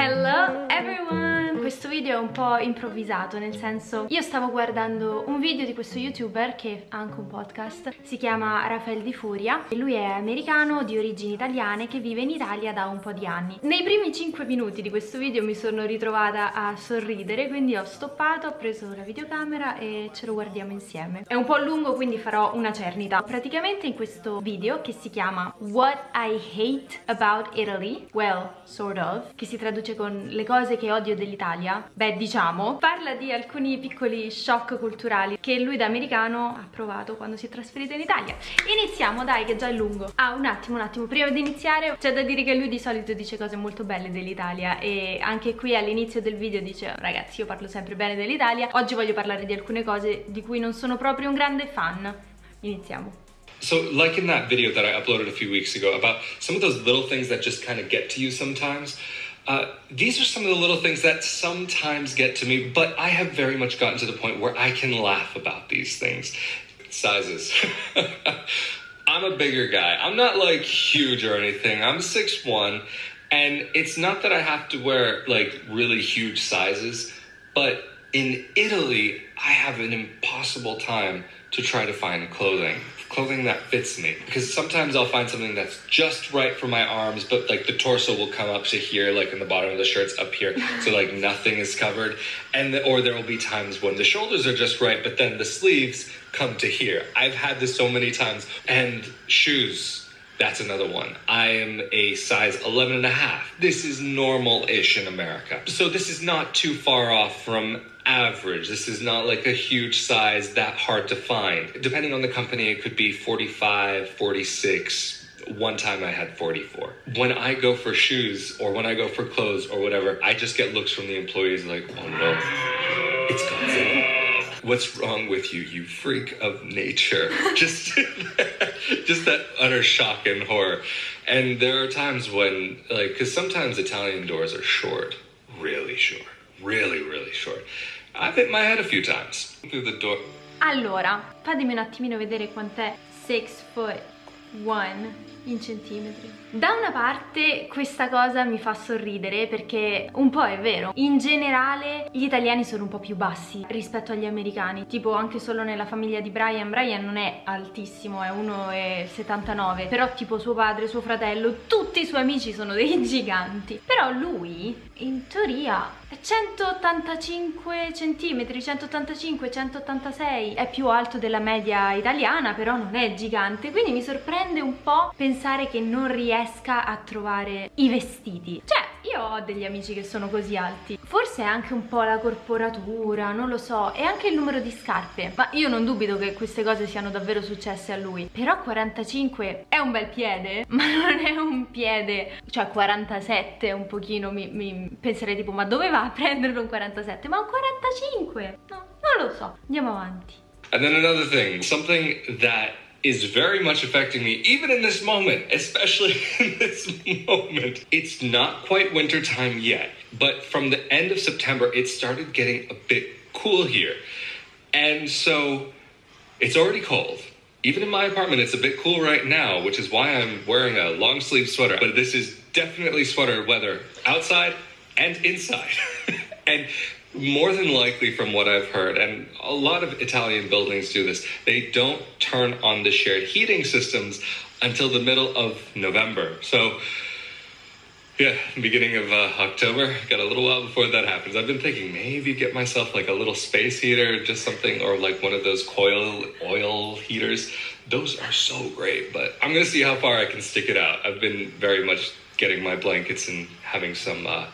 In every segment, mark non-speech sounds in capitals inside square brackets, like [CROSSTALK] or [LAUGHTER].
Hello everyone! Questo video è un po' improvvisato, nel senso io stavo guardando un video di questo youtuber che ha anche un podcast, si chiama Rafael Di Furia e lui è americano di origini italiane che vive in Italia da un po' di anni. Nei primi 5 minuti di questo video mi sono ritrovata a sorridere, quindi ho stoppato, ho preso la videocamera e ce lo guardiamo insieme. È un po' lungo quindi farò una cernita. Praticamente in questo video che si chiama What I Hate About Italy, well, sort of, che si traduce con le cose che odio dell'Italia, beh diciamo, parla di alcuni piccoli shock culturali che lui da americano ha provato quando si è trasferito in Italia. Iniziamo dai che già è lungo. Ah un attimo un attimo, prima di iniziare c'è da dire che lui di solito dice cose molto belle dell'Italia e anche qui all'inizio del video dice ragazzi io parlo sempre bene dell'Italia, oggi voglio parlare di alcune cose di cui non sono proprio un grande fan. Iniziamo. So, like in that video that I uploaded a few weeks ago about some of those little things that just kind of get to you sometimes, uh, these are some of the little things that sometimes get to me, but I have very much gotten to the point where I can laugh about these things. Sizes. [LAUGHS] I'm a bigger guy. I'm not like huge or anything. I'm 6'1, and it's not that I have to wear like really huge sizes, but in Italy, I have an impossible time to try to find clothing clothing that fits me because sometimes I'll find something that's just right for my arms, but like the torso will come up to here, like in the bottom of the shirt's up here, [LAUGHS] so like nothing is covered, and the, or there will be times when the shoulders are just right, but then the sleeves come to here. I've had this so many times, and shoes. That's another one. I am a size 11 and a half. This is normal-ish in America. So this is not too far off from average. This is not like a huge size that hard to find. Depending on the company, it could be 45, 46. One time I had 44. When I go for shoes or when I go for clothes or whatever, I just get looks from the employees like, oh no, it's Godzilla. What's wrong with you, you freak of nature? [LAUGHS] just, [LAUGHS] just that utter shock and horror. And there are times when, like, because sometimes Italian doors are short, really short, really, really short. I've hit my head a few times through the door. Allora, fatemi un attimino vedere quant'è 6 foot 1 in centimetri. Da una parte questa cosa mi fa sorridere perché un po' è vero. In generale gli italiani sono un po' più bassi rispetto agli americani. Tipo anche solo nella famiglia di Brian, Brian non è altissimo, è 1,79. Però tipo suo padre, suo fratello, tutti i suoi amici sono dei [LAUGHS] giganti. Però lui in teoria 185 centimetri, 185, 186 è più alto della media italiana però non è gigante quindi mi sorprende un po' pensare che non riesca a trovare i vestiti. Cioè io ho degli amici che sono così alti. Forse è anche un po' la corporatura non lo so e anche il numero di scarpe. Ma io non dubito che queste cose siano davvero successe a lui. Però 45 è un bel piede [LAUGHS] ma non è un piede cioè 47 un pochino mi, mi penserei tipo ma dove va a prendere un 47 ma un 45 no non lo so. Andiamo avanti. And then another thing something that is very much affecting me, even in this moment, especially [LAUGHS] in this moment. It's not quite winter time yet, but from the end of September, it started getting a bit cool here. And so it's already cold. Even in my apartment, it's a bit cool right now, which is why I'm wearing a long sleeve sweater. But this is definitely sweater weather outside and inside. [LAUGHS] and more than likely from what I've heard, and a lot of Italian buildings do this, they don't turn on the shared heating systems until the middle of November. So, yeah, beginning of uh, October, got a little while before that happens. I've been thinking maybe get myself like a little space heater, just something, or like one of those coil oil heaters. Those are so great, but I'm gonna see how far I can stick it out. I've been very much getting my blankets and having some uh,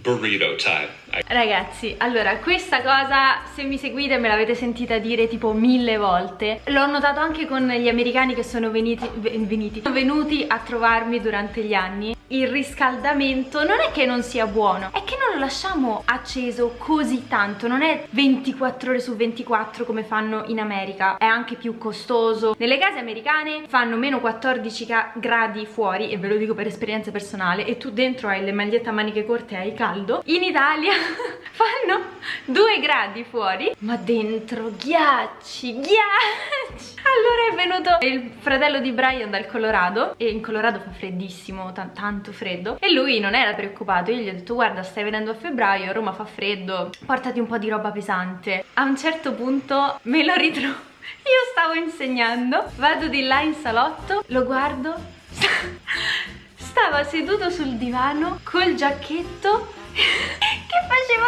burrito time. Ragazzi, allora questa cosa se mi seguite me l'avete sentita dire tipo mille volte L'ho notato anche con gli americani che sono veniti, veniti, venuti a trovarmi durante gli anni Il riscaldamento non è che non sia buono, è che non lo lasciamo acceso così tanto, non è 24 ore su 24 come fanno in America, è anche più costoso. Nelle case americane fanno meno 14 gradi fuori, e ve lo dico per esperienza personale, e tu dentro hai le magliette a maniche corte e hai caldo. In Italia [LAUGHS] fanno 2 gradi fuori, ma dentro ghiacci, ghiacci. Allora è venuto il fratello di Brian dal Colorado, e in Colorado fa freddissimo, tanto freddo, e lui non era preoccupato, io gli ho detto guarda stai venendo a febbraio, a Roma fa freddo, portati un po' di roba pesante. A un certo punto me lo ritrovo [LAUGHS] io stavo insegnando, vado di là in salotto, lo guardo, [LAUGHS] stava seduto sul divano col giacchetto [LAUGHS] che faceva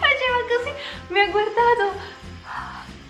faceva così, mi ha guardato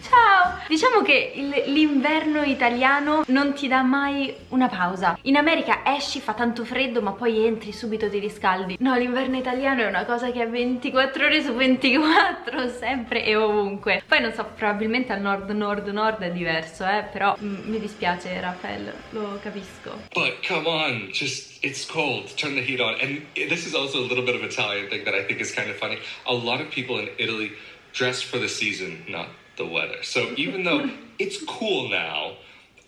Ciao! Diciamo che l'inverno italiano non ti dà mai una pausa. In America esci, fa tanto freddo, ma poi entri subito ti riscaldi. No, l'inverno italiano è una cosa che è 24 ore su 24, [LAUGHS] sempre e ovunque. Poi non so, probabilmente al nord, nord, nord è diverso, eh, però mm, mi dispiace, Raffaele, lo capisco. But come on, just it's cold. Turn the heat on. And this is also a little bit of Italian thing that I think is kind of funny. A lot of people in Italy dress for the season, not the weather. So even though [LAUGHS] it's cool now,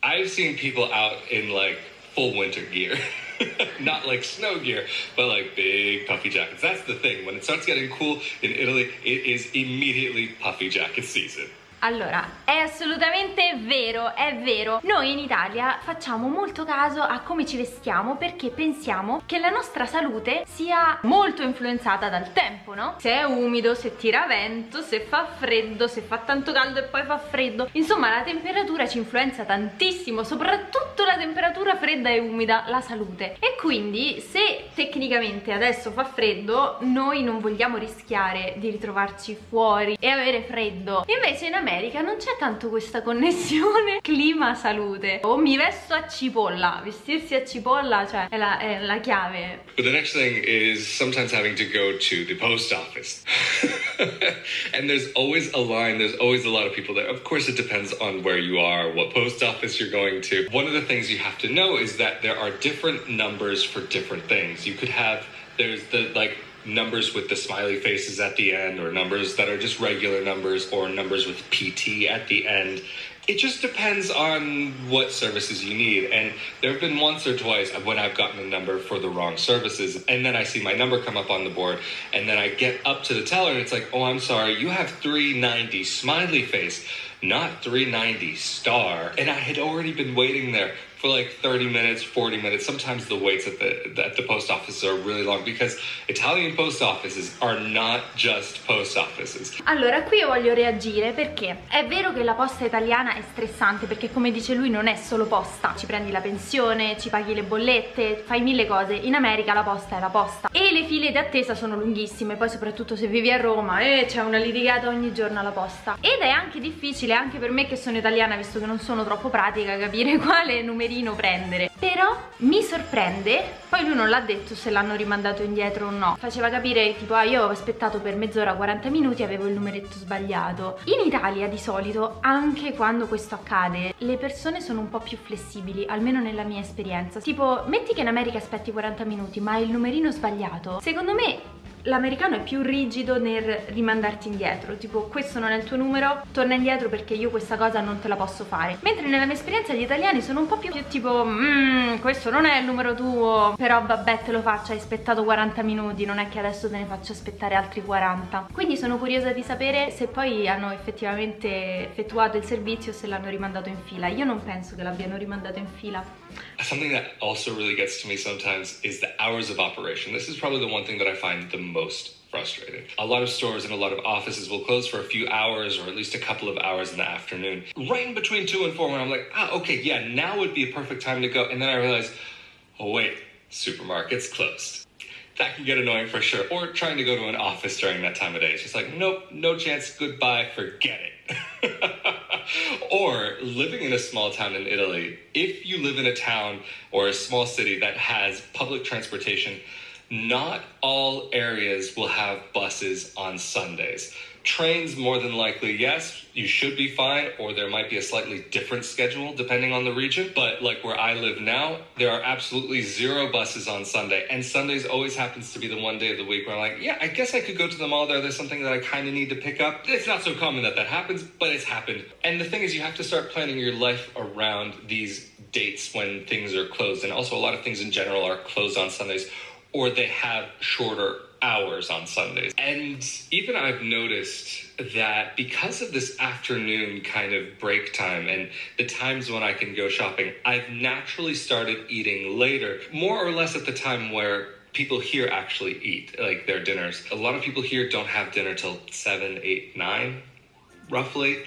I've seen people out in like full winter gear. [LAUGHS] Not like snow gear, but like big puffy jackets. That's the thing. When it starts getting cool in Italy, it is immediately puffy jacket season. Allora, è assolutamente vero, è vero. Noi in Italia facciamo molto caso a come ci vestiamo perché pensiamo che la nostra salute sia molto influenzata dal tempo, no? Se è umido, se tira vento, se fa freddo, se fa tanto caldo e poi fa freddo. Insomma, la temperatura ci influenza tantissimo, soprattutto la temperatura fredda e umida, la salute. E quindi se tecnicamente adesso fa freddo, noi non vogliamo rischiare di ritrovarci fuori e avere freddo. Invece in America non c'è tanto questa connessione [LAUGHS] clima-salute. O mi vesto a cipolla, vestirsi a cipolla, cioè, è la, è la chiave. But the next thing is sometimes having to go to the post office. [LAUGHS] [LAUGHS] and there's always a line, there's always a lot of people there. Of course, it depends on where you are, what post office you're going to. One of the things you have to know is that there are different numbers for different things. You could have, there's the, like, numbers with the smiley faces at the end, or numbers that are just regular numbers, or numbers with PT at the end. It just depends on what services you need. And there have been once or twice when I've gotten a number for the wrong services, and then I see my number come up on the board, and then I get up to the teller, and it's like, oh, I'm sorry, you have 390 smiley face, not 390 star. And I had already been waiting there for like 30 minutes, 40 minutes. Sometimes the waits at the at the post office are really long because Italian post offices are not just post offices. Allora, qui io voglio reagire perché è vero che la posta italiana è stressante perché come dice lui non è solo posta, ci prendi la pensione, ci paghi le bollette, fai mille cose. In America la posta è la posta e le file di attesa sono lunghissime, poi soprattutto se vivi a Roma e eh, c'è una litigata ogni giorno alla posta. Ed è anche difficile anche per me che sono italiana, visto che non sono troppo pratica, capire [LAUGHS] quale numero numerino prendere. Però mi sorprende poi lui non l'ha detto se l'hanno rimandato indietro o no. Faceva capire tipo ah io avevo aspettato per mezz'ora 40 minuti avevo il numeretto sbagliato. In Italia di solito anche quando questo accade le persone sono un po' più flessibili almeno nella mia esperienza. Tipo metti che in America aspetti 40 minuti ma hai il numerino sbagliato. Secondo me l'americano è più rigido nel rimandarti indietro tipo questo non è il tuo numero torna indietro perché io questa cosa non te la posso fare. Mentre nella mia esperienza gli italiani sono un po' più, tipo mmm questo non è il numero tuo però vabbè te lo faccio hai aspettato 40 minuti non è che adesso te ne faccio aspettare altri 40 quindi sono curiosa di sapere se poi hanno effettivamente effettuato il servizio o se l'hanno rimandato in fila. Io non penso che l'abbiano rimandato in fila. Something that also really gets to me sometimes is the hours of operation. This is probably the one thing that I find the most frustrating. A lot of stores and a lot of offices will close for a few hours or at least a couple of hours in the afternoon, right in between two and four when I'm like, ah, okay, yeah, now would be a perfect time to go. And then I realize, oh, wait, supermarket's closed. That can get annoying for sure. Or trying to go to an office during that time of day. It's just like, nope, no chance, goodbye, forget it. [LAUGHS] or living in a small town in Italy, if you live in a town or a small city that has public transportation, not all areas will have buses on Sundays. Trains, more than likely, yes, you should be fine, or there might be a slightly different schedule depending on the region. But like where I live now, there are absolutely zero buses on Sunday. And Sundays always happens to be the one day of the week where I'm like, yeah, I guess I could go to the mall there. There's something that I kind of need to pick up. It's not so common that that happens, but it's happened. And the thing is, you have to start planning your life around these dates when things are closed. And also, a lot of things in general are closed on Sundays or they have shorter hours on Sundays. And even I've noticed that because of this afternoon kind of break time and the times when I can go shopping, I've naturally started eating later, more or less at the time where people here actually eat like their dinners. A lot of people here don't have dinner till 7, 8, 9 roughly.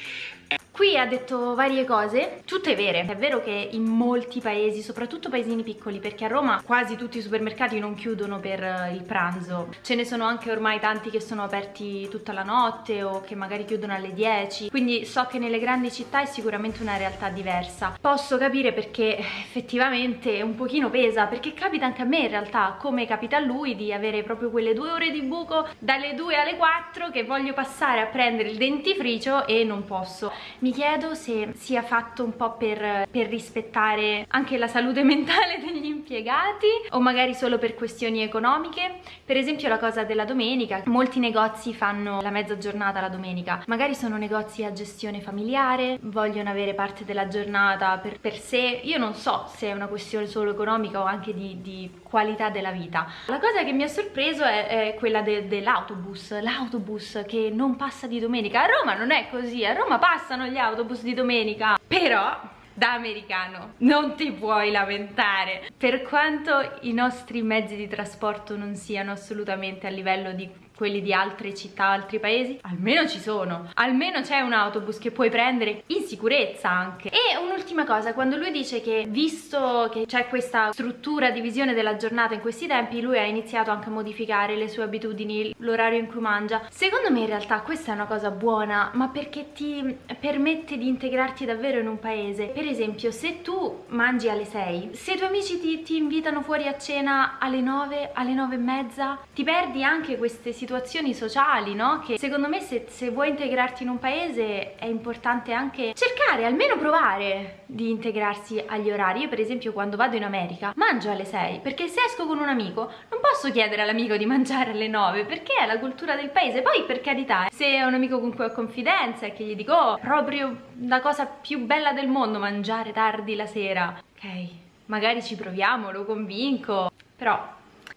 Qui ha detto varie cose, tutte vere. È vero che in molti paesi, soprattutto paesini piccoli, perché a Roma quasi tutti i supermercati non chiudono per eh, il pranzo. Ce ne sono anche ormai tanti che sono aperti tutta la notte o che magari chiudono alle 10. Quindi so che nelle grandi città è sicuramente una realtà diversa. Posso capire perché effettivamente un pochino pesa, perché capita anche a me in realtà, come capita a lui, di avere proprio quelle due ore di buco dalle 2 alle 4 che voglio passare a prendere il dentifricio e non posso mi chiedo se sia fatto un po' per, per rispettare anche la salute [LAUGHS] mentale degli impiegati o magari solo per questioni economiche. Per esempio la cosa della domenica, molti negozi fanno la mezza giornata la domenica, magari sono negozi a gestione familiare, vogliono avere parte della giornata per, per sé, io non so se è una questione solo economica o anche di, di qualità della vita. La cosa che mi ha sorpreso è, è quella de, dell'autobus, l'autobus che non passa di domenica. A Roma non è così, a Roma passano gli autobus di domenica, però da americano non ti puoi lamentare per quanto i nostri mezzi di trasporto non siano assolutamente a livello di quelli di altre città, altri paesi, almeno ci sono, almeno c'è un autobus che puoi prendere in sicurezza anche. E un'ultima cosa, quando lui dice che visto che c'è questa struttura, divisione della giornata in questi tempi, lui ha iniziato anche a modificare le sue abitudini, l'orario in cui mangia. Secondo me in realtà questa è una cosa buona, ma perché ti permette di integrarti davvero in un paese. Per esempio, se tu mangi alle 6, se i tuoi amici ti, ti invitano fuori a cena alle 9, alle 9 e mezza, ti perdi anche queste situazioni situazioni sociali, no? Che secondo me se, se vuoi integrarti in un paese è importante anche cercare, almeno provare di integrarsi agli orari. Io per esempio quando vado in America mangio alle 6 perché se esco con un amico non posso chiedere all'amico di mangiare alle 9 perché è la cultura del paese. Poi per carità, se è un amico con cui ho confidenza e che gli dico oh, proprio la cosa più bella del mondo mangiare tardi la sera, ok, magari ci proviamo, lo convinco, però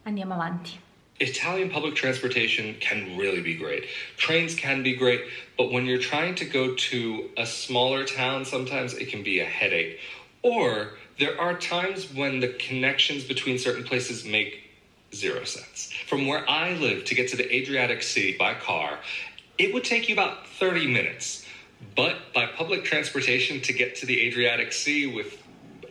andiamo avanti. Italian public transportation can really be great. Trains can be great, but when you're trying to go to a smaller town, sometimes it can be a headache. Or there are times when the connections between certain places make zero sense. From where I live to get to the Adriatic Sea by car, it would take you about 30 minutes. But by public transportation to get to the Adriatic Sea with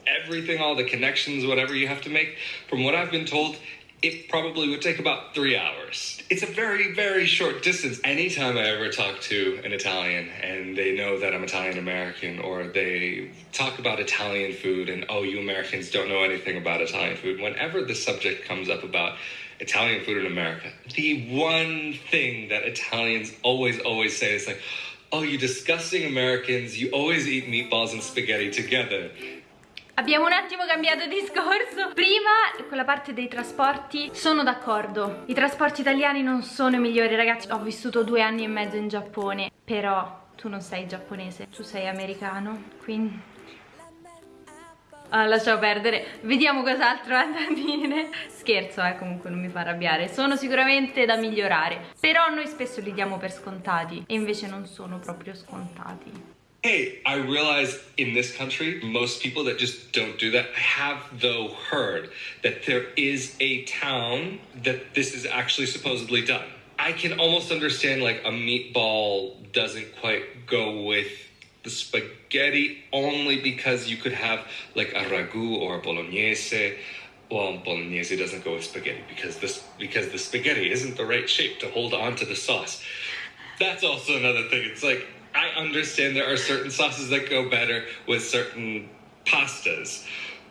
everything, all the connections, whatever you have to make, from what I've been told, it probably would take about three hours. It's a very, very short distance. Anytime I ever talk to an Italian and they know that I'm Italian American or they talk about Italian food and, oh, you Americans don't know anything about Italian food, whenever the subject comes up about Italian food in America, the one thing that Italians always, always say is like, oh, you disgusting Americans, you always eat meatballs and spaghetti together. Abbiamo un attimo cambiato discorso. Prima con la parte dei trasporti sono d'accordo. I trasporti italiani non sono i migliori ragazzi. Ho vissuto due anni e mezzo in Giappone Però tu non sei giapponese Tu sei americano Quindi Ah, lasciamo perdere, vediamo cos'altro ha da dire. Scherzo, eh, comunque non mi fa arrabbiare. Sono sicuramente da migliorare Però noi spesso li diamo per scontati E invece non sono proprio scontati Hey, I realize in this country, most people that just don't do that I have, though, heard that there is a town that this is actually supposedly done. I can almost understand like a meatball doesn't quite go with the spaghetti only because you could have like a ragu or a bolognese. Well, bolognese doesn't go with spaghetti because this because the spaghetti isn't the right shape to hold on to the sauce. That's also another thing. It's like I understand there are certain sauces that go better with certain pastas.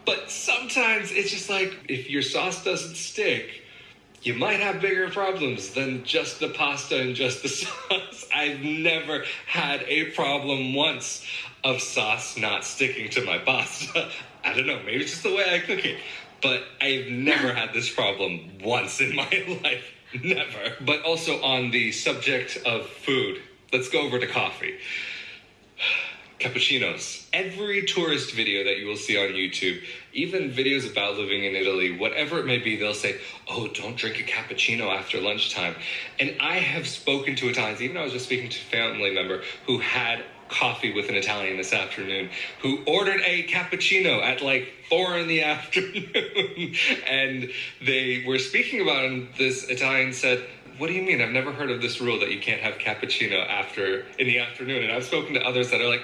But sometimes it's just like if your sauce doesn't stick, you might have bigger problems than just the pasta and just the [LAUGHS] sauce. I've never had a problem once of sauce not sticking to my pasta. [LAUGHS] I don't know, maybe it's just the way I cook it. But I've never had this problem once in my [LAUGHS] life. Never. But also on the subject of food, let's go over to coffee. Cappuccinos. Every tourist video that you will see on YouTube, even videos about living in Italy, whatever it may be, they'll say, Oh, don't drink a cappuccino after lunchtime. And I have spoken to Italians, even I was just speaking to a family member who had coffee with an Italian this afternoon who ordered a cappuccino at like four in the [LAUGHS] afternoon. and they were speaking about it, and this Italian said, what do you mean? I've never heard of this rule that you can't have cappuccino after in the afternoon. And I've spoken to others that are like,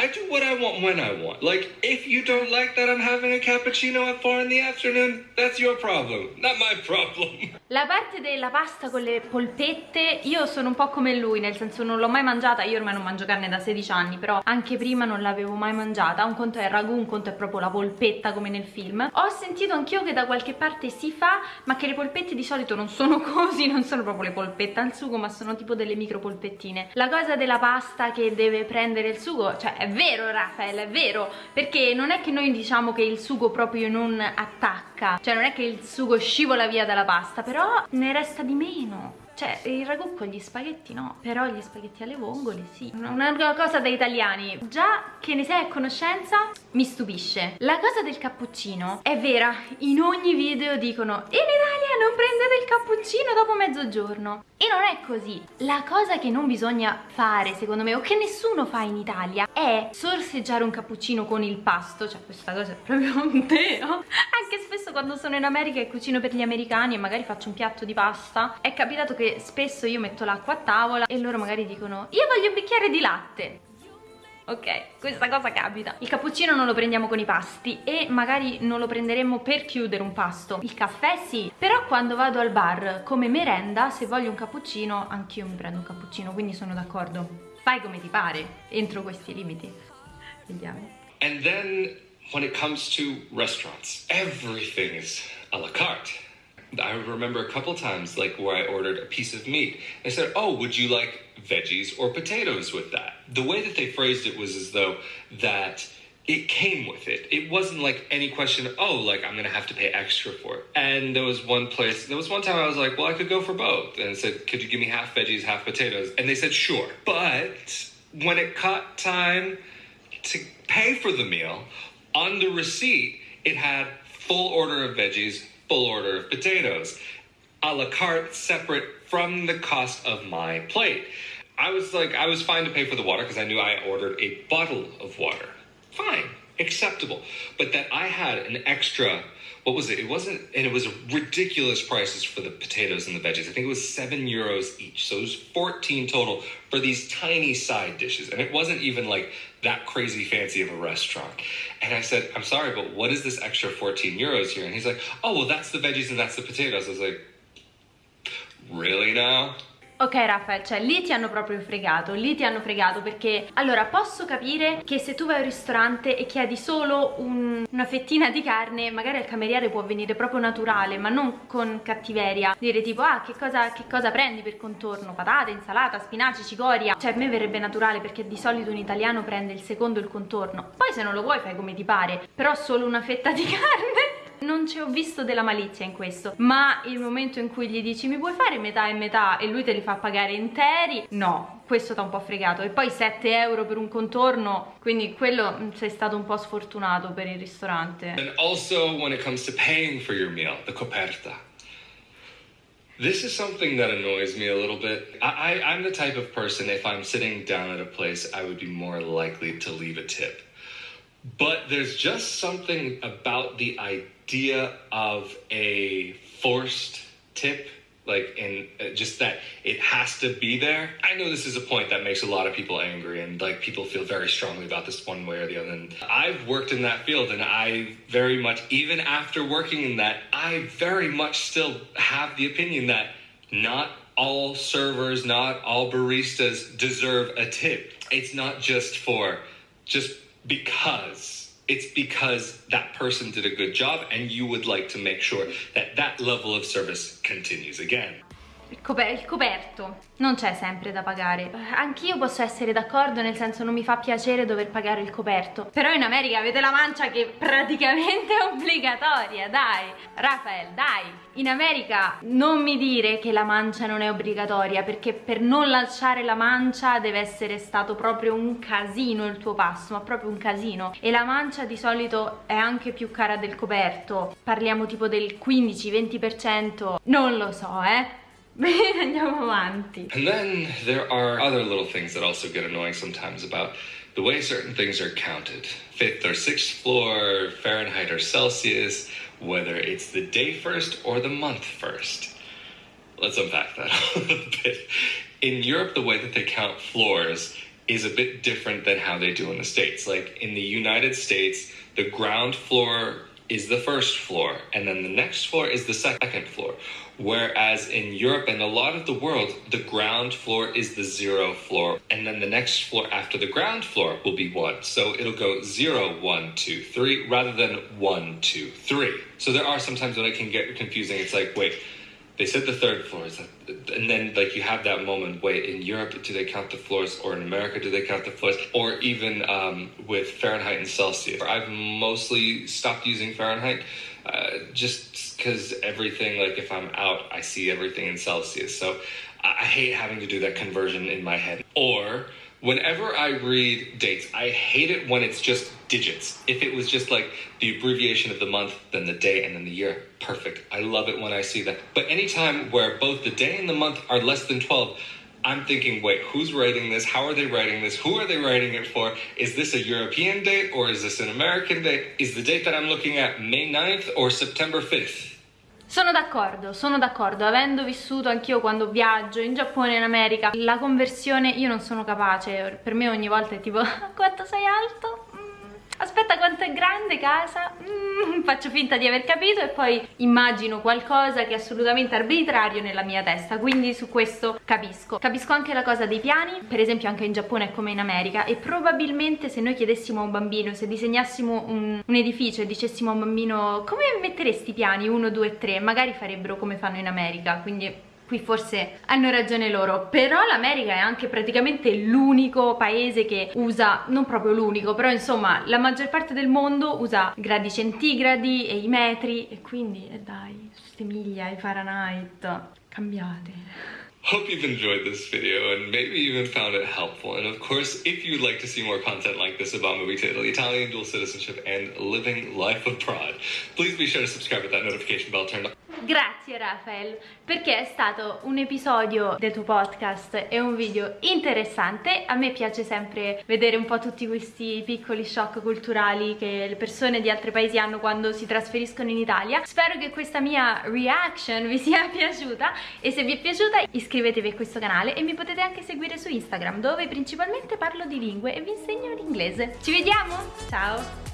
I do what I want when I want. Like, if you don't like that I'm having a cappuccino at 4 in the afternoon, that's your problem, not my problem. [LAUGHS] La parte della pasta con le polpette, io sono un po' come lui, nel senso non l'ho mai mangiata, io ormai non mangio carne da 16 anni, però anche prima non l'avevo mai mangiata. Un conto è il ragù, un conto è proprio la polpetta come nel film. Ho sentito anch'io che da qualche parte si fa, ma che le polpette di solito non sono [LAUGHS] così, non sono proprio le polpette al sugo, ma sono tipo delle micro polpettine. La cosa della pasta che deve prendere il sugo, cioè è vero Raffaele, è vero, perché non è che noi diciamo che il sugo proprio non attacca, cioè non è che il sugo scivola via dalla pasta, però ne resta di meno. Cioè, il ragù con gli spaghetti no, però gli spaghetti alle vongole sì. Una cosa da italiani. Già che ne sei a conoscenza, mi stupisce. La cosa del cappuccino è vera, in ogni video dicono in Italia non prendete il cappuccino dopo mezzogiorno. E non è così. La cosa che non bisogna fare, secondo me, o che nessuno fa in Italia, è sorseggiare un cappuccino con il pasto. Cioè, questa cosa è proprio un teo. Anche spesso quando sono in America e cucino per gli americani e magari faccio un piatto di pasta, è capitato che spesso io metto l'acqua a tavola e loro magari dicono io voglio un bicchiere di latte ok, questa cosa capita. Il cappuccino non lo prendiamo con i pasti e magari non lo prenderemo per chiudere un pasto. Il caffè sì, però quando vado al bar come merenda, se voglio un cappuccino, anch'io mi prendo un cappuccino, quindi sono d'accordo. Fai come ti pare, entro questi limiti. Vediamo. And then when it comes to restaurants, everything is a la carte. I remember a couple times like where I ordered a piece of meat. They said, "Oh, would you like veggies or potatoes with that?" The way that they phrased it was as though that it came with it. It wasn't like any question, oh, like I'm gonna have to pay extra for it. And there was one place, there was one time I was like, well, I could go for both. And said, could you give me half veggies, half potatoes? And they said, sure. But when it caught time to pay for the meal, on the receipt, it had full order of veggies, full order of potatoes, a la carte, separate from the cost of my plate. I was like, I was fine to pay for the water because I knew I ordered a bottle of water. Fine, acceptable. But that I had an extra, what was it? It wasn't, and it was ridiculous prices for the potatoes and the veggies. I think it was seven euros each. So it was 14 total for these tiny side dishes. And it wasn't even like that crazy fancy of a restaurant. And I said, I'm sorry, but what is this extra 14 euros here? And he's like, oh, well, that's the veggies and that's the potatoes. I was like, really now? Ok Raffaele, cioè lì ti hanno proprio fregato, lì ti hanno fregato perché allora posso capire che se tu vai al ristorante e chiedi solo un, una fettina di carne magari al cameriere può venire proprio naturale ma non con cattiveria. Dire tipo ah che cosa, che cosa prendi per contorno, patate, insalata, spinaci, cicoria. Cioè a me verrebbe naturale perché di solito un italiano prende il secondo il contorno. Poi se non lo vuoi fai come ti pare però solo una fetta di [LAUGHS] carne non ci ho visto della malizia in questo ma il momento in cui gli dici mi puoi fare metà e metà e lui te li fa pagare interi no questo t'ha un po' fregato e poi 7 euro per un contorno quindi quello mm, sei stato un po' sfortunato per il ristorante and also when it comes to paying for your meal the coperta This is something that annoys me a little bit. I, I, I'm the type of person, if I'm sitting down at a place, I would be more likely to leave a tip. But there's just something about the idea of a forced tip like and uh, just that it has to be there. I know this is a point that makes a lot of people angry and like people feel very strongly about this one way or the other. And i've worked in that field and i very much even after working in that i very much still have the opinion that not all servers not all baristas deserve a tip. It's not just for just because it's because that person did a good job and you would like to make sure that that level of service continues again. Il, coper il, coperto. Non c'è sempre da pagare. Anch'io posso essere d'accordo nel senso non mi fa piacere dover pagare il coperto. Però in America avete la mancia che praticamente è [LAUGHS] obbligatoria dai. Rafael dai. In America non mi dire che la mancia non è obbligatoria perché per non lasciare la mancia deve essere stato proprio un casino il tuo passo ma proprio un casino. E la mancia di solito è anche più cara del coperto. Parliamo tipo del 15-20% non lo so eh [LAUGHS] andiamo avanti. And then there are other little things that also get annoying sometimes about the way certain things are counted. Fifth or sixth floor, Fahrenheit or Celsius, whether it's the day first or the month first. Let's unpack that [LAUGHS] a bit. In Europe, the way that they count floors is a bit different than how they do in the States. Like in the United States, the ground floor is the first floor, and then the next floor is the second floor. Whereas in Europe and a lot of the world, the ground floor is the zero floor, and then the next floor after the ground floor will be one. So it'll go zero, one, two, three, rather than one, two, three. So there are sometimes when it can get confusing. It's like, wait, they said the third floor. Is that, and then like you have that moment wait in europe do they count the floors or in america do they count the floors or even um, with fahrenheit and celsius? I've mostly stopped using fahrenheit uh, just because everything like if i'm out i see everything in celsius. So I, I hate having to do that conversion in my head. Or whenever I read dates, I hate it when it's just digits. If it was just like the abbreviation of the month, then the day, and then the year, perfect. I love it when I see that. But anytime where both the day and the month are less than 12, I'm thinking, wait, who's writing this? How are they writing this? Who are they writing it for? Is this a European date or is this an American date? Is the date that I'm looking at May 9th or September 5th? Sono d'accordo, sono d'accordo, avendo vissuto anch'io quando viaggio in Giappone e in America, la conversione io non sono capace, per me ogni volta è tipo quanto sei alto? aspetta quanto è grande casa? mm, [LAUGHS] faccio finta di aver capito e poi immagino qualcosa che è assolutamente arbitrario nella mia testa quindi su questo capisco. Capisco anche la cosa dei piani per esempio anche in Giappone è come in America e probabilmente se noi chiedessimo a un bambino se disegnassimo un, un edificio e dicessimo a un bambino come metteresti i piani? 1, 2, 3 magari farebbero come fanno in America quindi qui forse hanno ragione loro però l'America è anche praticamente l'unico paese che usa non proprio l'unico però insomma la maggior parte del mondo usa gradi centigradi e i metri e quindi eh dai queste miglia e Fahrenheit cambiate Hope you've enjoyed this video and maybe even found it helpful. And of course, if you'd like to see more content like this about moving to Italy, Italian dual citizenship, and living life abroad, please be sure to subscribe with that notification bell turned on. Grazie Rafael, perché è stato un episodio del tuo podcast e un video interessante. A me piace sempre vedere un po' tutti questi piccoli shock culturali che le persone di altri paesi hanno quando si trasferiscono in Italia. Spero che questa mia reaction vi sia [LAUGHS] piaciuta e se vi è piaciuta iscrivetevi a questo canale e mi potete anche seguire su Instagram dove principalmente parlo di lingue e vi insegno l'inglese. Ci vediamo? Ciao!